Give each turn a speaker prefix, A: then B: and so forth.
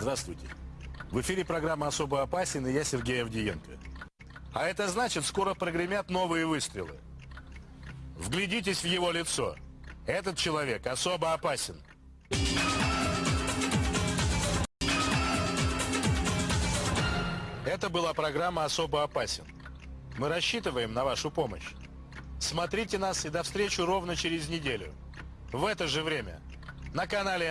A: Здравствуйте. В эфире программа «Особо опасен» и я Сергей Авдиенко. А это значит, скоро прогремят новые выстрелы. Вглядитесь в его лицо. Этот человек особо опасен. Это была программа «Особо опасен». Мы рассчитываем на вашу помощь. Смотрите нас и до встречи ровно через неделю. В это же время. На канале